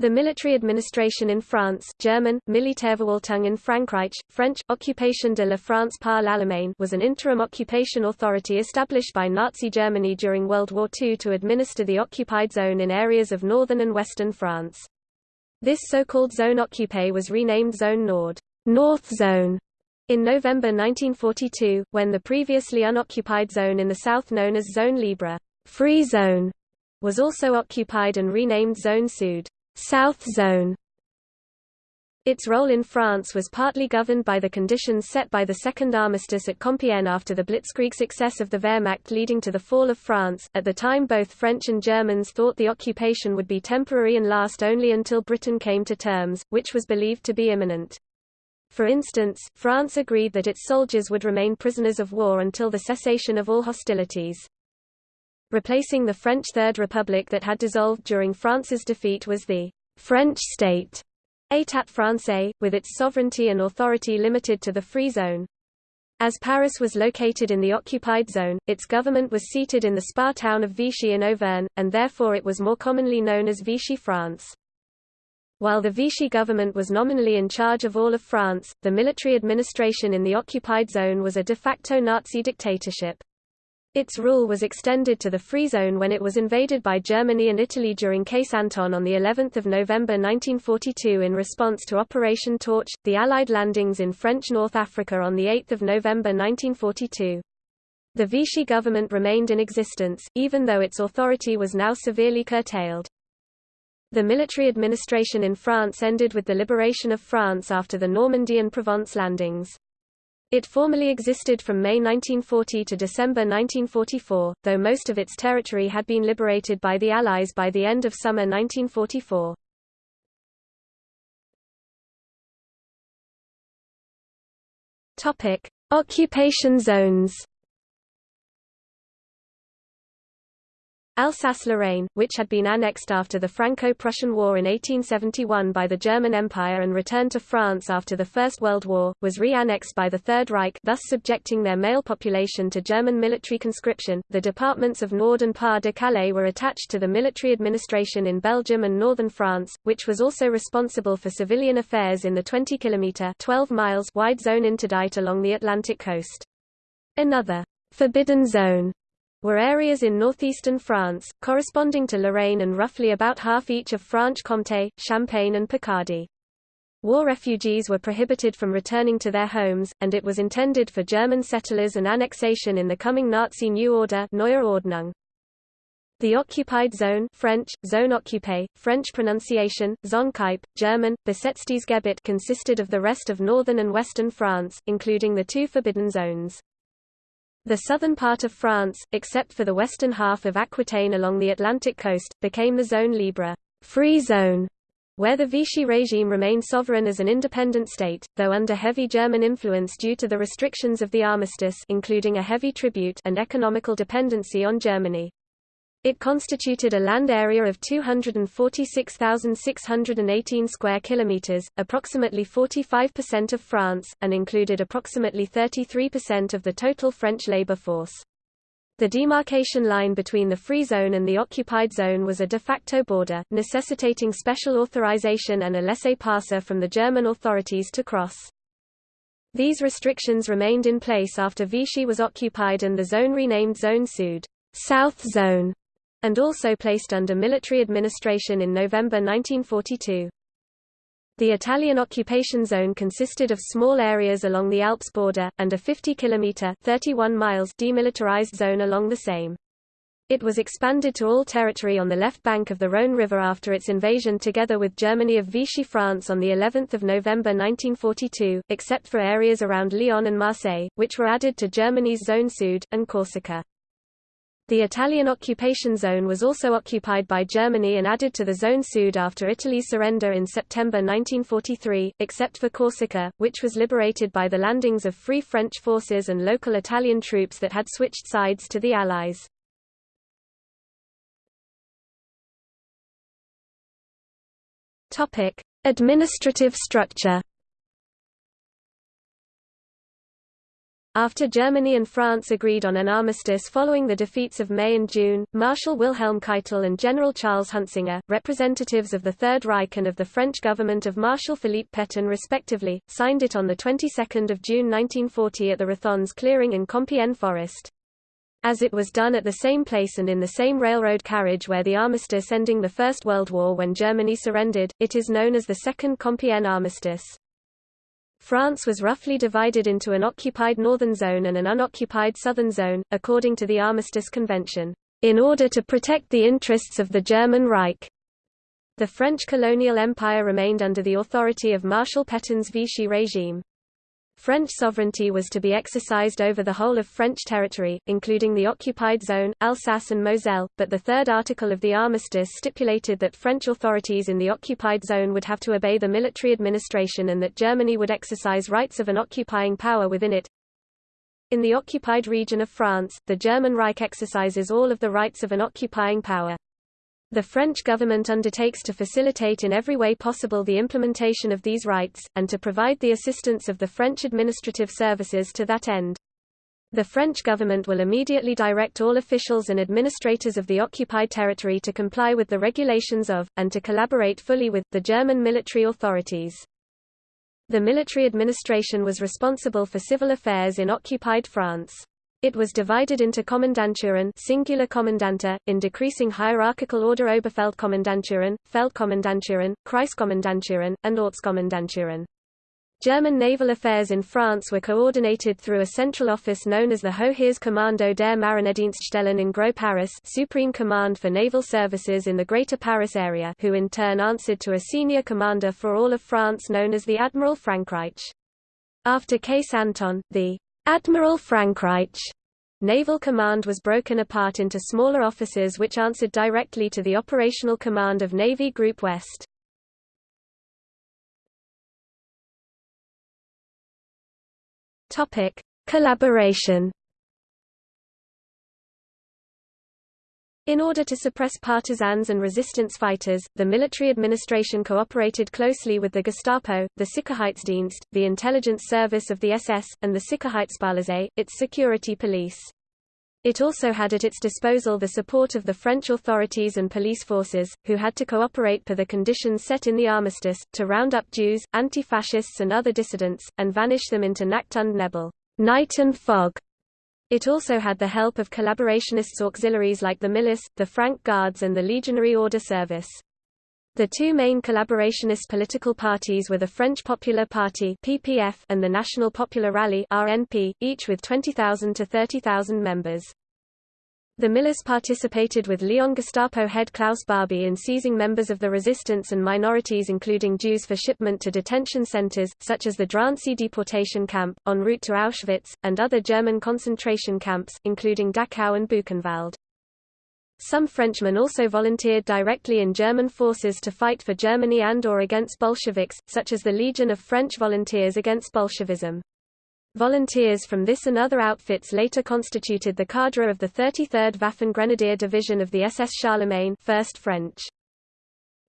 The military administration in France German, Militärverwaltung in Frankreich, French, Occupation de la France par l'Allemagne was an interim occupation authority established by Nazi Germany during World War II to administer the occupied zone in areas of northern and western France. This so-called Zone Occupée was renamed Zone Nord North Zone in November 1942, when the previously unoccupied zone in the south known as Zone Libre Free Zone was also occupied and renamed Zone Sud. South Zone. Its role in France was partly governed by the conditions set by the Second Armistice at Compiègne after the blitzkrieg success of the Wehrmacht leading to the fall of France. At the time both French and Germans thought the occupation would be temporary and last only until Britain came to terms, which was believed to be imminent. For instance, France agreed that its soldiers would remain prisoners of war until the cessation of all hostilities. Replacing the French Third Republic that had dissolved during France's defeat was the French state, État français, with its sovereignty and authority limited to the Free Zone. As Paris was located in the occupied zone, its government was seated in the spa town of Vichy in Auvergne, and therefore it was more commonly known as Vichy France. While the Vichy government was nominally in charge of all of France, the military administration in the occupied zone was a de facto Nazi dictatorship. Its rule was extended to the Free Zone when it was invaded by Germany and Italy during Case Anton on the 11th of November 1942 in response to Operation Torch, the Allied landings in French North Africa on the 8th of November 1942. The Vichy government remained in existence, even though its authority was now severely curtailed. The military administration in France ended with the liberation of France after the Normandy and Provence landings. It formally existed from May 1940 to December 1944, though most of its territory had been liberated by the Allies by the end of summer 1944. Topic: Occupation zones. Alsace-Lorraine, which had been annexed after the Franco-Prussian War in 1871 by the German Empire and returned to France after the First World War, was re-annexed by the Third Reich thus subjecting their male population to German military conscription. The departments of Nord and Pas-de-Calais were attached to the military administration in Belgium and northern France, which was also responsible for civilian affairs in the 20-kilometre (12 miles) wide zone interdite along the Atlantic coast. Another forbidden zone were areas in northeastern France, corresponding to Lorraine and roughly about half each of Franche-Comté, Champagne and Picardy. War refugees were prohibited from returning to their homes, and it was intended for German settlers and annexation in the coming Nazi New Order Neue Ordnung. The occupied zone French, zone occupée, French pronunciation, Zonkype, German, Besetztes Gebiet consisted of the rest of northern and western France, including the two forbidden zones. The southern part of France, except for the western half of Aquitaine along the Atlantic coast, became the Zone Libre free zone, where the Vichy regime remained sovereign as an independent state, though under heavy German influence due to the restrictions of the armistice including a heavy tribute and economical dependency on Germany. It constituted a land area of 246,618 square kilometers, approximately 45% of France, and included approximately 33% of the total French labor force. The demarcation line between the free zone and the occupied zone was a de facto border, necessitating special authorization and a laissez-passer from the German authorities to cross. These restrictions remained in place after Vichy was occupied and the zone renamed Zone Sud, South Zone, and also placed under military administration in November 1942. The Italian occupation zone consisted of small areas along the Alps border, and a 50-kilometre demilitarized zone along the same. It was expanded to all territory on the left bank of the Rhône River after its invasion together with Germany of Vichy France on the 11th of November 1942, except for areas around Lyon and Marseille, which were added to Germany's Zone Sud, and Corsica. The Italian occupation zone was also occupied by Germany and added to the Zone Sud after Italy's surrender in September 1943, except for Corsica, which was liberated by the landings of Free French forces and local Italian troops that had switched sides to the Allies. Administrative structure After Germany and France agreed on an armistice following the defeats of May and June, Marshal Wilhelm Keitel and General Charles Huntzinger, representatives of the Third Reich and of the French government of Marshal Philippe Pétain respectively, signed it on the 22nd of June 1940 at the Rethondes clearing in Compiègne Forest. As it was done at the same place and in the same railroad carriage where the armistice ending the First World War when Germany surrendered, it is known as the Second Compiègne Armistice. France was roughly divided into an occupied northern zone and an unoccupied southern zone, according to the Armistice Convention, in order to protect the interests of the German Reich. The French colonial empire remained under the authority of Marshal Pétain's Vichy regime. French sovereignty was to be exercised over the whole of French territory, including the occupied zone, Alsace and Moselle, but the third article of the armistice stipulated that French authorities in the occupied zone would have to obey the military administration and that Germany would exercise rights of an occupying power within it. In the occupied region of France, the German Reich exercises all of the rights of an occupying power. The French government undertakes to facilitate in every way possible the implementation of these rights, and to provide the assistance of the French administrative services to that end. The French government will immediately direct all officials and administrators of the occupied territory to comply with the regulations of, and to collaborate fully with, the German military authorities. The military administration was responsible for civil affairs in occupied France. It was divided into Kommandanturen singular Kommandantur, in decreasing hierarchical order Oberfeldkommandanturen, Feldkommandanturen, Kreiskommandanturen, and Ortskommandanturen. German naval affairs in France were coordinated through a central office known as the Hoheitskommando der Marinedienststellen in Groß Paris Supreme Command for Naval Services in the Greater Paris area who in turn answered to a senior commander for all of France known as the Admiral Frankreich. After Case Anton, the Admiral Frankreich Naval Command was broken apart into smaller offices which answered directly to the operational command of Navy Group West. Topic: Collaboration In order to suppress partisans and resistance fighters, the military administration cooperated closely with the Gestapo, the Sicherheitsdienst, the intelligence service of the SS, and the Sicherheitspolizei, its security police. It also had at its disposal the support of the French authorities and police forces, who had to cooperate per the conditions set in the armistice, to round up Jews, anti-fascists and other dissidents, and vanish them into Nacht und Nebel night and fog, it also had the help of collaborationists auxiliaries like the Milice, the Franc-Gardes and the Legionary Order Service. The two main collaborationist political parties were the French Popular Party (PPF) and the National Popular Rally (RNP), each with 20,000 to 30,000 members. The Milice participated with Lyon Gestapo head Klaus Barbie in seizing members of the resistance and minorities including Jews for shipment to detention centers, such as the Drancy deportation camp, en route to Auschwitz, and other German concentration camps, including Dachau and Buchenwald. Some Frenchmen also volunteered directly in German forces to fight for Germany and or against Bolsheviks, such as the Legion of French Volunteers against Bolshevism. Volunteers from this and other outfits later constituted the cadre of the 33rd Waffen Grenadier Division of the SS Charlemagne 1st French.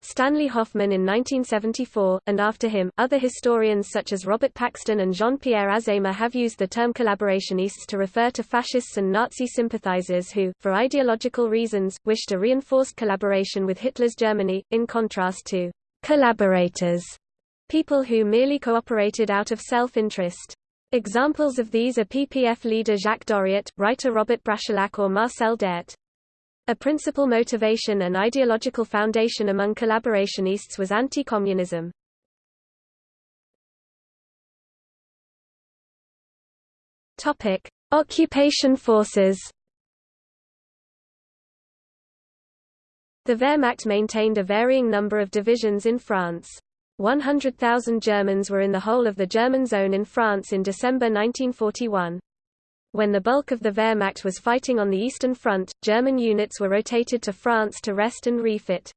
Stanley Hoffmann in 1974, and after him, other historians such as Robert Paxton and Jean-Pierre Azéma have used the term collaborationists to refer to fascists and Nazi sympathizers who, for ideological reasons, wished a reinforced collaboration with Hitler's Germany, in contrast to collaborators, people who merely cooperated out of self-interest. Examples of these are PPF leader Jacques Doriot, writer Robert Brasillach or Marcel Déat. A principal motivation and ideological foundation among collaborationists was anti-communism. Topic: Occupation forces. The Wehrmacht maintained a varying number of divisions in France. 100,000 Germans were in the whole of the German zone in France in December 1941. When the bulk of the Wehrmacht was fighting on the Eastern Front, German units were rotated to France to rest and refit.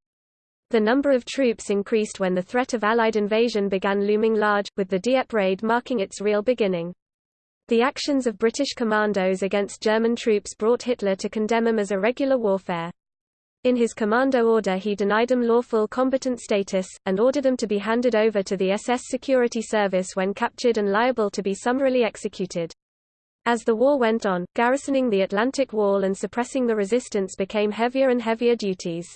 The number of troops increased when the threat of Allied invasion began looming large, with the Dieppe raid marking its real beginning. The actions of British commandos against German troops brought Hitler to condemn them as irregular warfare. In his commando order he denied them lawful combatant status, and ordered them to be handed over to the SS Security Service when captured and liable to be summarily executed. As the war went on, garrisoning the Atlantic Wall and suppressing the resistance became heavier and heavier duties.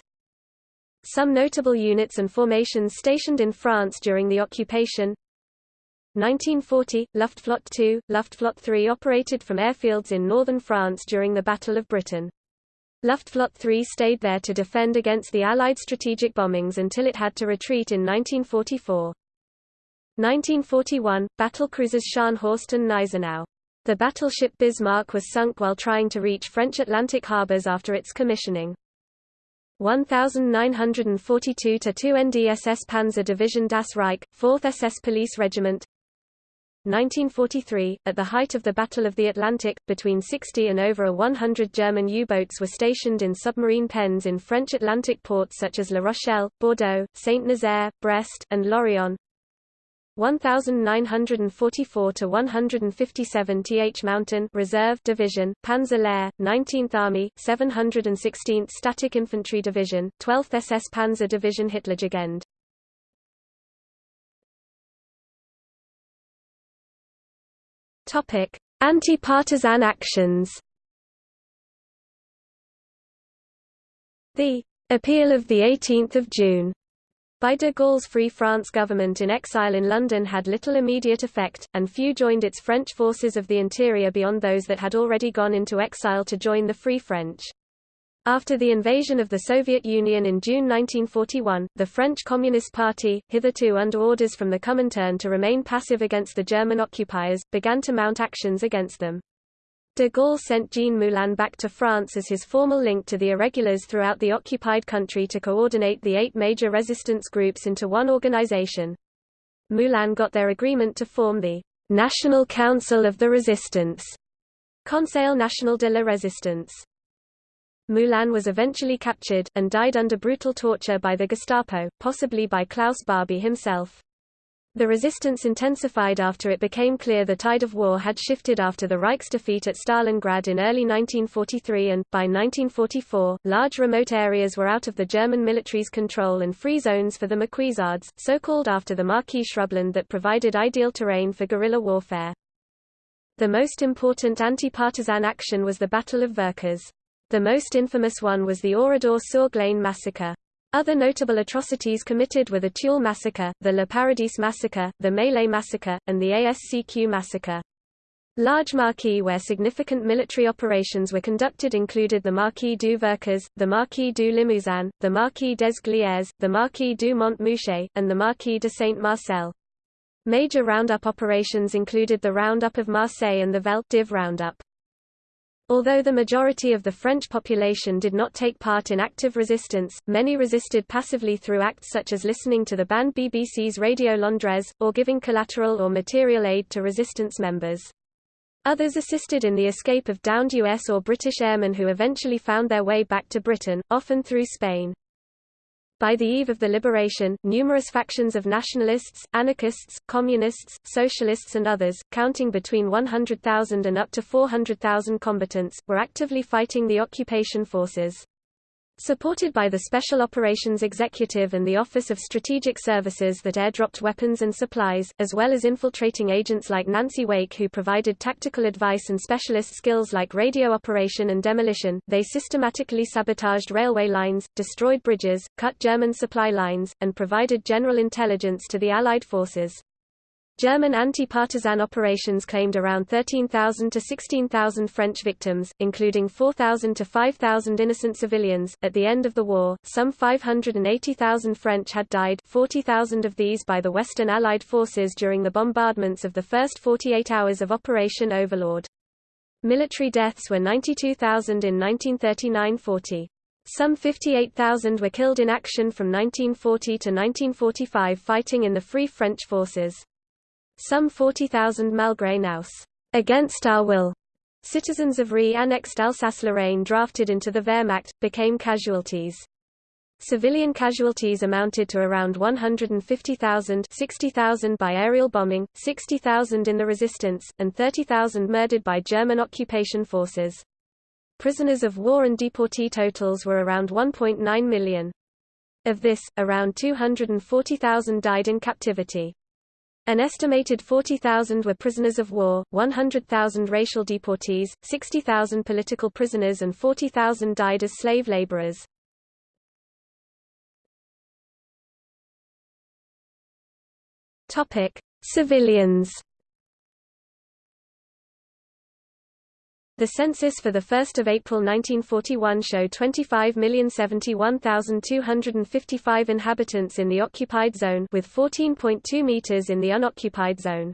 Some notable units and formations stationed in France during the occupation 1940, Luftflotte 2, Luftflotte 3 operated from airfields in northern France during the Battle of Britain. Luftflotte 3 stayed there to defend against the Allied strategic bombings until it had to retreat in 1944. 1941, battlecruisers Scharnhorst and Gneisenau. The battleship Bismarck was sunk while trying to reach French Atlantic harbors after its commissioning. 1942 to 2nd SS Panzer Division Das Reich, 4th SS Police Regiment 1943, at the height of the Battle of the Atlantic, between 60 and over 100 German U-boats were stationed in submarine pens in French Atlantic ports such as La Rochelle, Bordeaux, Saint-Nazaire, Brest, and Lorient. 1944 to 157 Th Mountain Reserve Division, Panzer Lehr, 19th Army, 716th Static Infantry Division, 12th SS Panzer Division Hitlerjugend. Anti-partisan actions. The appeal of the 18th of June by de Gaulle's Free France government in exile in London had little immediate effect, and few joined its French forces of the interior beyond those that had already gone into exile to join the Free French. After the invasion of the Soviet Union in June 1941, the French Communist Party, hitherto under orders from the Comintern to remain passive against the German occupiers, began to mount actions against them. De Gaulle sent Jean Moulin back to France as his formal link to the irregulars throughout the occupied country to coordinate the eight major resistance groups into one organization. Moulin got their agreement to form the National Council of the Resistance, Conseil National de la Résistance. Moulin was eventually captured, and died under brutal torture by the Gestapo, possibly by Klaus Barbie himself. The resistance intensified after it became clear the tide of war had shifted after the Reich's defeat at Stalingrad in early 1943 and, by 1944, large remote areas were out of the German military's control and free zones for the Maquisards, so called after the maquis shrubland that provided ideal terrain for guerrilla warfare. The most important anti-partisan action was the Battle of Vercors. The most infamous one was the Oradour-sur-Glane massacre. Other notable atrocities committed were the Tulle massacre, the Le Paradis massacre, the Maillé massacre, and the ASCQ massacre. Large maquis where significant military operations were conducted included the Maquis du Vercors, the Maquis du Limousin, the Maquis des Glières, the Maquis du Montmouchet, and the Maquis de Saint-Marcel. Major roundup operations included the Roundup of Marseille and the Vel d'Hiv Roundup. Although the majority of the French population did not take part in active resistance, many resisted passively through acts such as listening to the banned BBC's Radio Londres, or giving collateral or material aid to resistance members. Others assisted in the escape of downed US or British airmen who eventually found their way back to Britain, often through Spain. By the eve of the liberation, numerous factions of nationalists, anarchists, communists, socialists and others, counting between 100,000 and up to 400,000 combatants, were actively fighting the occupation forces. Supported by the Special Operations Executive and the Office of Strategic Services that airdropped weapons and supplies, as well as infiltrating agents like Nancy Wake who provided tactical advice and specialist skills like radio operation and demolition, they systematically sabotaged railway lines, destroyed bridges, cut German supply lines, and provided general intelligence to the Allied forces. German anti-partisan operations claimed around 13,000 to 16,000 French victims, including 4,000 to 5,000 innocent civilians. At the end of the war, some 580,000 French had died, 40,000 of these by the Western Allied forces during the bombardments of the first 48 hours of Operation Overlord. Military deaths were 92,000 in 1939–40. Some 58,000 were killed in action from 1940 to 1945 fighting in the Free French forces. Some 40,000 malgré nous, against our will, citizens of re-annexed Alsace-Lorraine drafted into the Wehrmacht, became casualties. Civilian casualties amounted to around 150,000 60,000 by aerial bombing, 60,000 in the resistance, and 30,000 murdered by German occupation forces. Prisoners of war and deportee totals were around 1.9 million. Of this, around 240,000 died in captivity. An estimated 40,000 were prisoners of war, 100,000 racial deportees, 60,000 political prisoners and 40,000 died as slave laborers. Civilians. The census for 1 April 1941 showed 25,071,255 inhabitants in the occupied zone with 14.2 meters in the unoccupied zone.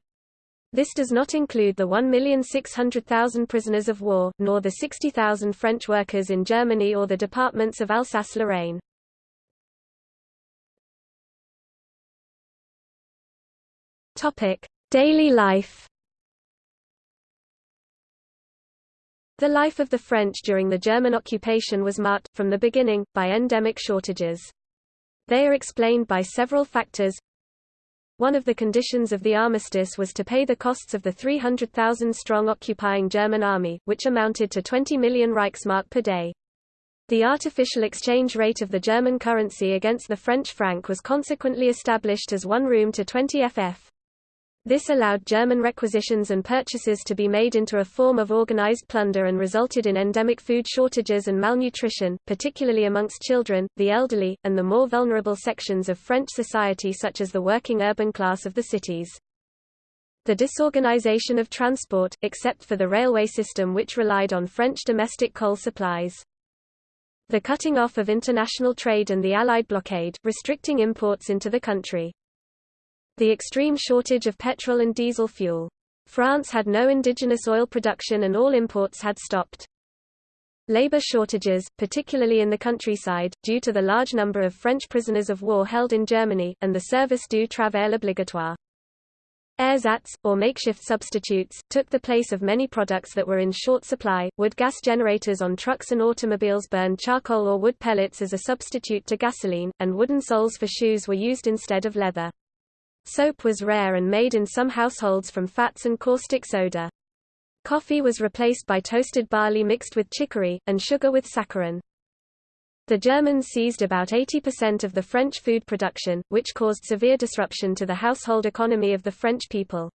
This does not include the 1,600,000 prisoners of war, nor the 60,000 French workers in Germany or the departments of Alsace-Lorraine. Daily life. The life of the French during the German occupation was marked, from the beginning, by endemic shortages. They are explained by several factors. One of the conditions of the armistice was to pay the costs of the 300,000-strong occupying German army, which amounted to 20 million Reichsmark per day. The artificial exchange rate of the German currency against the French franc was consequently established as 1 room to 20 ff. This allowed German requisitions and purchases to be made into a form of organized plunder and resulted in endemic food shortages and malnutrition, particularly amongst children, the elderly, and the more vulnerable sections of French society such as the working urban class of the cities. The disorganization of transport, except for the railway system which relied on French domestic coal supplies. The cutting off of international trade and the Allied blockade, restricting imports into the country. The extreme shortage of petrol and diesel fuel. France had no indigenous oil production and all imports had stopped. Labor shortages, particularly in the countryside, due to the large number of French prisoners of war held in Germany, and the service du travail obligatoire. Ersatz, or makeshift substitutes, took the place of many products that were in short supply. Wood gas generators on trucks and automobiles burned charcoal or wood pellets as a substitute to gasoline, and wooden soles for shoes were used instead of leather. Soap was rare and made in some households from fats and caustic soda. Coffee was replaced by toasted barley mixed with chicory, and sugar with saccharin. The Germans seized about 80% of the French food production, which caused severe disruption to the household economy of the French people.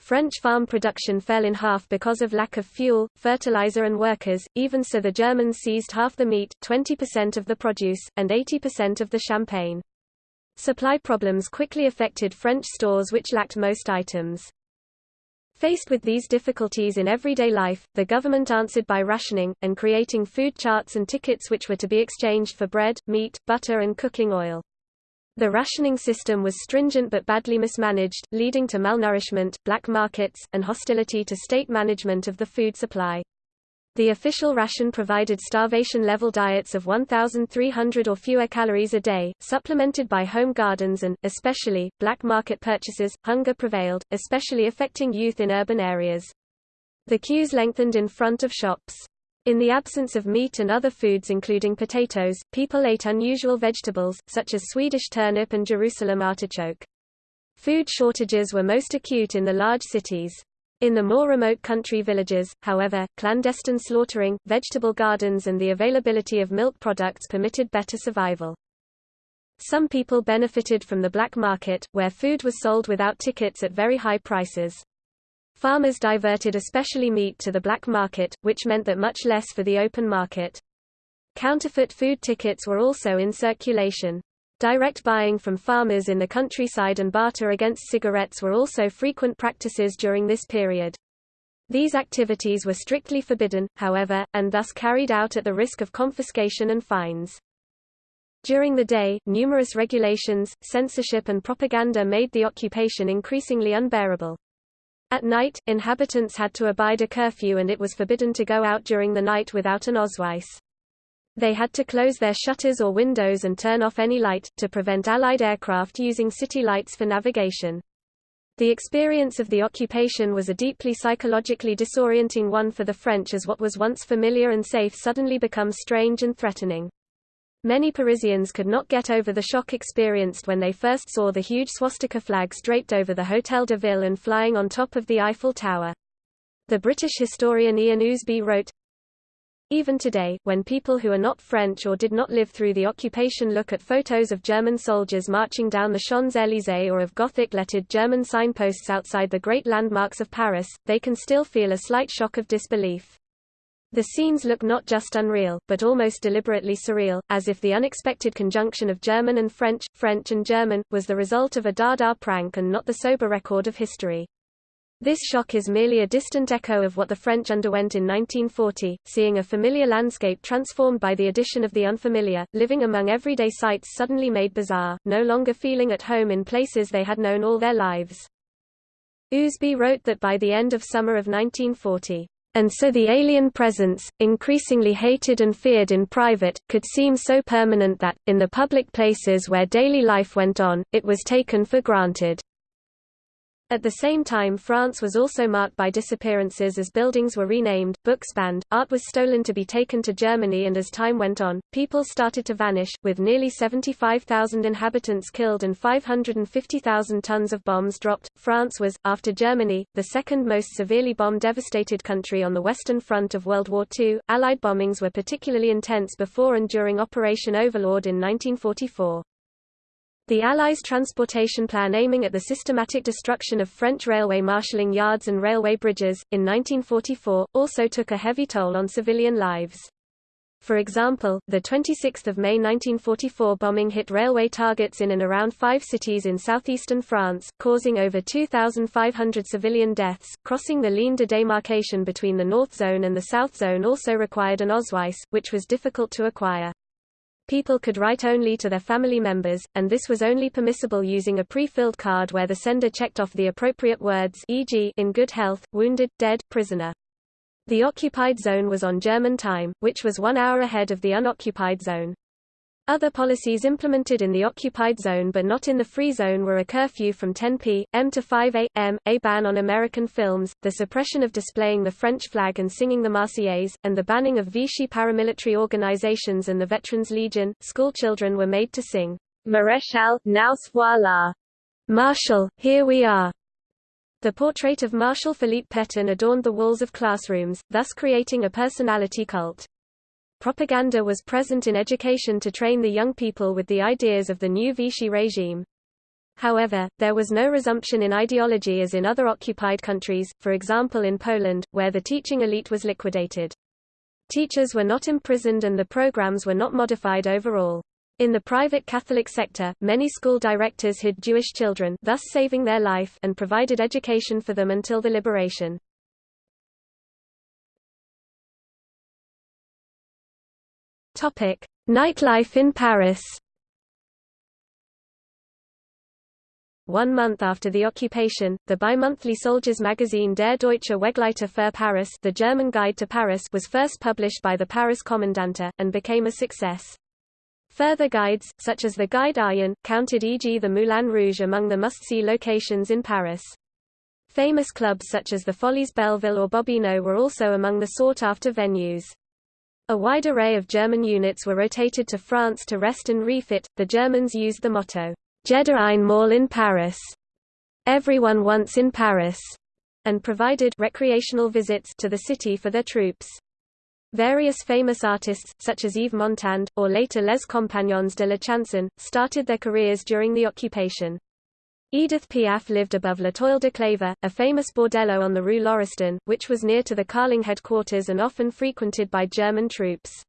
French farm production fell in half because of lack of fuel, fertilizer and workers, even so the Germans seized half the meat, 20% of the produce, and 80% of the champagne. Supply problems quickly affected French stores which lacked most items. Faced with these difficulties in everyday life, the government answered by rationing, and creating food charts and tickets which were to be exchanged for bread, meat, butter and cooking oil. The rationing system was stringent but badly mismanaged, leading to malnourishment, black markets, and hostility to state management of the food supply. The official ration provided starvation-level diets of 1,300 or fewer calories a day, supplemented by home gardens and, especially, black market purchases. Hunger prevailed, especially affecting youth in urban areas. The queues lengthened in front of shops. In the absence of meat and other foods including potatoes, people ate unusual vegetables, such as Swedish turnip and Jerusalem artichoke. Food shortages were most acute in the large cities. In the more remote country villages, however, clandestine slaughtering, vegetable gardens and the availability of milk products permitted better survival. Some people benefited from the black market, where food was sold without tickets at very high prices. Farmers diverted especially meat to the black market, which meant that much less for the open market. Counterfeit food tickets were also in circulation. Direct buying from farmers in the countryside and barter against cigarettes were also frequent practices during this period. These activities were strictly forbidden, however, and thus carried out at the risk of confiscation and fines. During the day, numerous regulations, censorship and propaganda made the occupation increasingly unbearable. At night, inhabitants had to abide a curfew and it was forbidden to go out during the night without an Ausweis. They had to close their shutters or windows and turn off any light, to prevent Allied aircraft using city lights for navigation. The experience of the occupation was a deeply psychologically disorienting one for the French as what was once familiar and safe suddenly becomes strange and threatening. Many Parisians could not get over the shock experienced when they first saw the huge swastika flags draped over the Hôtel de Ville and flying on top of the Eiffel Tower. The British historian Ian Ousby wrote, Even today, when people who are not French or did not live through the occupation look at photos of German soldiers marching down the Champs-Élysées or of Gothic-lettered German signposts outside the great landmarks of Paris, they can still feel a slight shock of disbelief. The scenes look not just unreal, but almost deliberately surreal, as if the unexpected conjunction of German and French, French and German, was the result of a Dada prank and not the sober record of history. This shock is merely a distant echo of what the French underwent in 1940, seeing a familiar landscape transformed by the addition of the unfamiliar, living among everyday sights suddenly made bizarre, no longer feeling at home in places they had known all their lives. Ousby wrote that by the end of summer of 1940, and so the alien presence, increasingly hated and feared in private, could seem so permanent that, in the public places where daily life went on, it was taken for granted. At the same time France was also marked by disappearances as buildings were renamed, books banned, art was stolen to be taken to Germany and as time went on, people started to vanish, with nearly 75,000 inhabitants killed and 550,000 tons of bombs dropped. France was, after Germany, the second most severely bomb-devastated country on the Western Front of World War II. Allied bombings were particularly intense before and during Operation Overlord in 1944. The Allies' transportation plan aiming at the systematic destruction of French railway marshalling yards and railway bridges, in 1944, also took a heavy toll on civilian lives. For example, the 26 May 1944 bombing hit railway targets in and around five cities in southeastern France, causing over 2,500 civilian deaths. Crossing the ligne de démarcation between the North Zone and the South Zone also required an Ausweis, which was difficult to acquire people could write only to their family members, and this was only permissible using a pre-filled card where the sender checked off the appropriate words e.g. in good health, wounded, dead, prisoner. The occupied zone was on German time, which was one hour ahead of the unoccupied zone. Other policies implemented in the occupied zone but not in the free zone were a curfew from 10 p.m. to 5 a.m., a ban on American films, the suppression of displaying the French flag and singing the Marseillaise, and the banning of Vichy paramilitary organizations and the Veterans Legion. School children were made to sing, Maréchal, nous voilà. Marshal, here we are. The portrait of Marshal Philippe Pétain adorned the walls of classrooms, thus creating a personality cult. Propaganda was present in education to train the young people with the ideas of the new Vichy regime. However, there was no resumption in ideology as in other occupied countries, for example in Poland, where the teaching elite was liquidated. Teachers were not imprisoned and the programs were not modified overall. In the private Catholic sector, many school directors hid Jewish children thus saving their life and provided education for them until the liberation. Topic: Nightlife in Paris. One month after the occupation, the bi-monthly soldiers magazine Der Deutsche Wegleiter für Paris the German Guide to Paris was first published by the Paris Kommandantur, and became a success. Further guides, such as the Guide Aryen, counted e.g. the Moulin Rouge among the must-see locations in Paris. Famous clubs such as the Folies Belleville or Bobino were also among the sought-after venues. A wide array of German units were rotated to France to rest and refit. The Germans used the motto, Jeder einmal in Paris, everyone once in Paris, and provided recreational visits to the city for their troops. Various famous artists, such as Yves Montand, or later Les Compagnons de la Chanson, started their careers during the occupation. Edith Piaf lived above L'Étoile de Kléber, a famous bordello on the Rue Lauriston, which was near to the Carlingue headquarters and often frequented by German troops.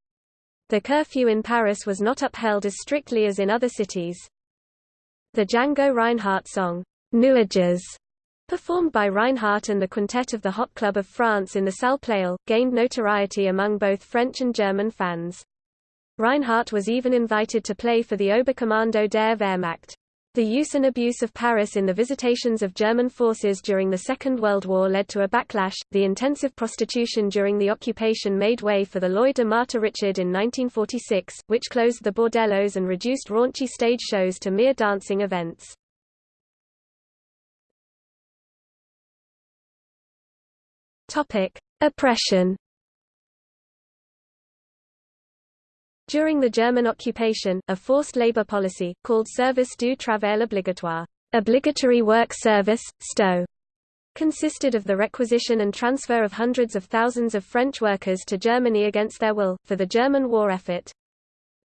The curfew in Paris was not upheld as strictly as in other cities. The Django Reinhardt song, Nuages, performed by Reinhardt and the Quintet of the Hot Club of France in the Salle gained notoriety among both French and German fans. Reinhardt was even invited to play for the Oberkommando der Wehrmacht. The use and abuse of Paris in the visitations of German forces during the Second World War led to a backlash. The intensive prostitution during the occupation made way for the Loi de Marthe Richard in 1946, which closed the bordellos and reduced raunchy stage shows to mere dancing events. Topic: Oppression During the German occupation, a forced labor policy, called Service du Travail Obligatoire obligatory work service, STO, consisted of the requisition and transfer of hundreds of thousands of French workers to Germany against their will, for the German war effort.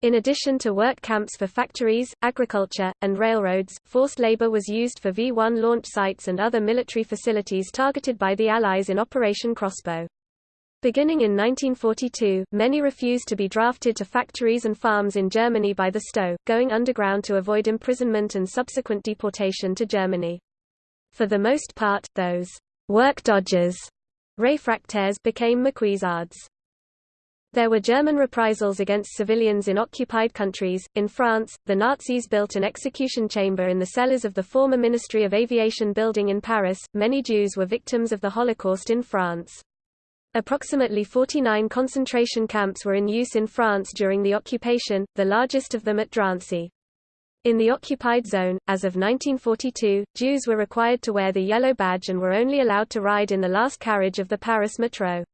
In addition to work camps for factories, agriculture, and railroads, forced labor was used for V-1 launch sites and other military facilities targeted by the Allies in Operation Crossbow. Beginning in 1942, many refused to be drafted to factories and farms in Germany by the STO, going underground to avoid imprisonment and subsequent deportation to Germany. For the most part, those work dodgers réfractaires became maquisards. There were German reprisals against civilians in occupied countries. In France, the Nazis built an execution chamber in the cellars of the former Ministry of Aviation building in Paris. Many Jews were victims of the Holocaust in France. Approximately 49 concentration camps were in use in France during the occupation, the largest of them at Drancy. In the occupied zone, as of 1942, Jews were required to wear the yellow badge and were only allowed to ride in the last carriage of the Paris metro.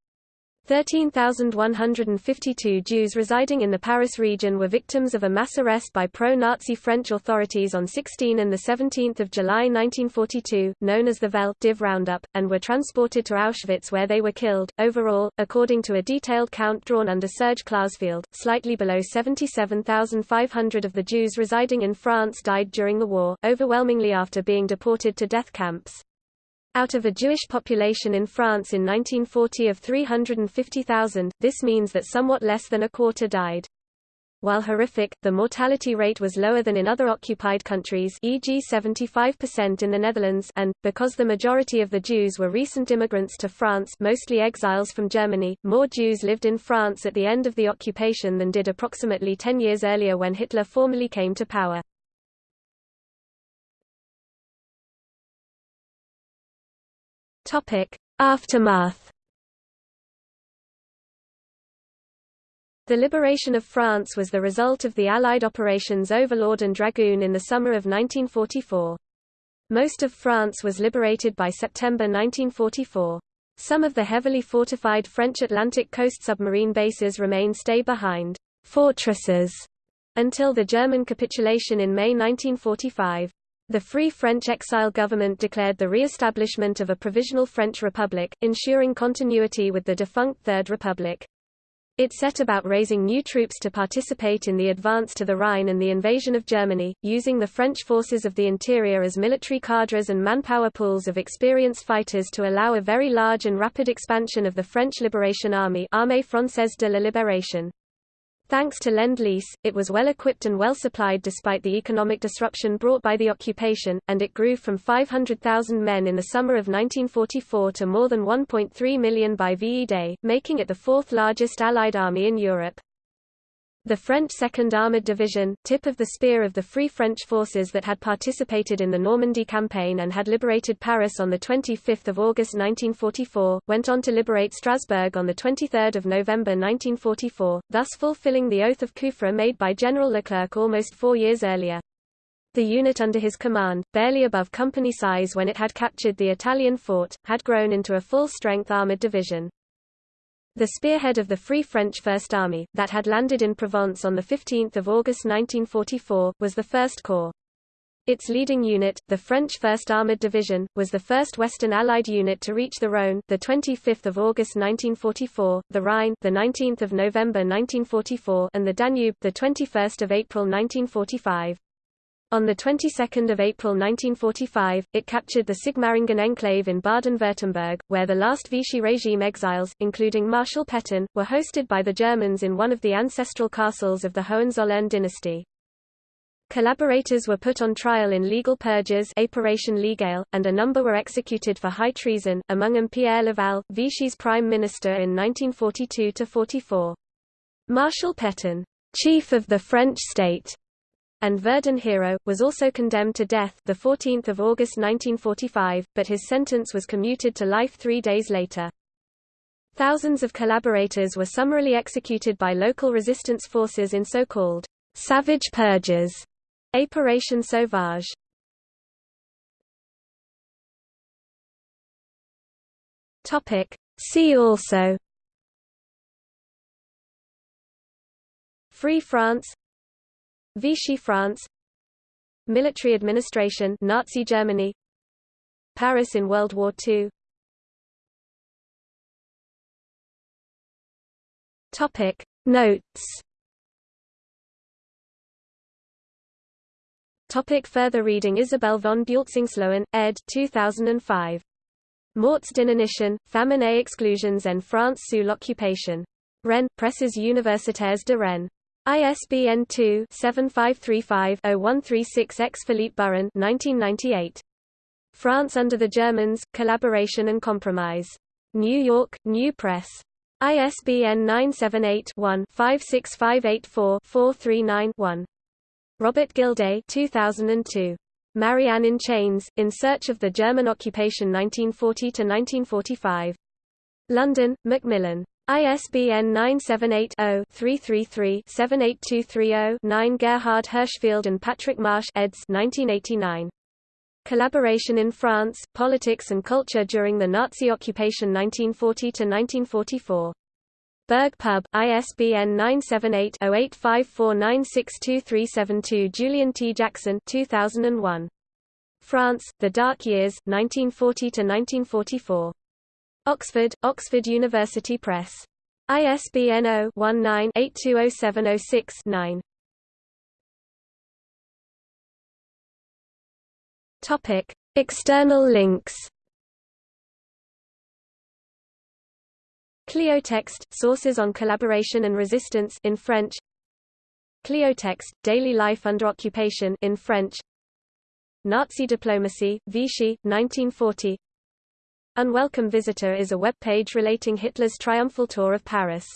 13,152 Jews residing in the Paris region were victims of a mass arrest by pro-Nazi French authorities on 16 and 17 July 1942, known as the Vel d'Hiv Roundup, and were transported to Auschwitz where they were killed. Overall, according to a detailed count drawn under Serge Klarsfeld, slightly below 77,500 of the Jews residing in France died during the war, overwhelmingly after being deported to death camps. Out of a Jewish population in France in 1940 of 350,000, this means that somewhat less than a quarter died. While horrific, the mortality rate was lower than in other occupied countries e.g. 75% in the Netherlands and, because the majority of the Jews were recent immigrants to France mostly exiles from Germany, more Jews lived in France at the end of the occupation than did approximately 10 years earlier when Hitler formally came to power. Topic: Aftermath. The liberation of France was the result of the Allied operations Overlord and Dragoon in the summer of 1944. Most of France was liberated by September 1944. Some of the heavily fortified French Atlantic coast submarine bases remained stay behind fortresses until the German capitulation in May 1945. The Free French exile government declared the re-establishment of a provisional French republic, ensuring continuity with the defunct Third Republic. It set about raising new troops to participate in the advance to the Rhine and the invasion of Germany, using the French forces of the interior as military cadres and manpower pools of experienced fighters to allow a very large and rapid expansion of the French Liberation Army Armée Française de la Libération. Thanks to Lend-Lease, it was well equipped and well supplied despite the economic disruption brought by the occupation, and it grew from 500,000 men in the summer of 1944 to more than 1.3 million by VE Day, making it the fourth largest Allied army in Europe. The French 2nd Armoured Division, tip of the spear of the Free French forces that had participated in the Normandy campaign and had liberated Paris on 25 August 1944, went on to liberate Strasbourg on 23 November 1944, thus fulfilling the oath of Kufra made by General Leclerc almost four years earlier. The unit under his command, barely above company size when it had captured the Italian fort, had grown into a full-strength armoured division. The spearhead of the Free French First Army, that had landed in Provence on 15 August 1944, was the First Corps. Its leading unit, the French 1st Armored Division, was the first Western Allied unit to reach the Rhône, the 25th of August 1944, the Rhine, the 19th of November 1944, and the Danube, the 21st of April 1945. On the 22nd of April 1945, it captured the Sigmaringen enclave in Baden-Württemberg, where the last Vichy regime exiles, including Marshal Pétain, were hosted by the Germans in one of the ancestral castles of the Hohenzollern dynasty. Collaborators were put on trial in legal purges Épuration légale, and a number were executed for high treason, among them Pierre Laval, Vichy's prime minister in 1942–44. Marshal Pétain, chief of the French state, and Verdun hero, was also condemned to death the 14th of August 1945, but his sentence was commuted to life three days later. Thousands of collaborators were summarily executed by local resistance forces in so-called savage purges, Épuration sauvage. Topic. See also Free France Vichy France Military administration Nazi Germany Paris in World War II Topic Notes Topic further reading Isabel von Bueltzingsloewen, ed. 2005. Morts d'inanition, famine et exclusions en France sous l'occupation. Rennes, Presses universitaires de Rennes. ISBN 2-7535-0136-X Philippe Burrin 1998. France under the Germans, Collaboration and Compromise. New York, New Press. ISBN 978-1-56584-439-1. Robert Gildea 2002. Marianne in Chains, In Search of the German Occupation 1940–1945. London, Macmillan. ISBN 978-0-333-78230-9 Gerhard Hirschfeld and Patrick Marsh eds. 1989. Collaboration in France, Politics and Culture during the Nazi Occupation 1940–1944. Berg Pub, ISBN 978-0854962372 Julian T. Jackson 2001. France, The Dark Years, 1940–1944. Oxford, Oxford University Press. ISBN 0-19-820706-9. Topic: External links. Cliotext sources on collaboration and resistance in French. Cliotext daily life under occupation in French. Nazi diplomacy, Vichy, 1940. Unwelcome Visitor is a web page relating Hitler's triumphal tour of Paris.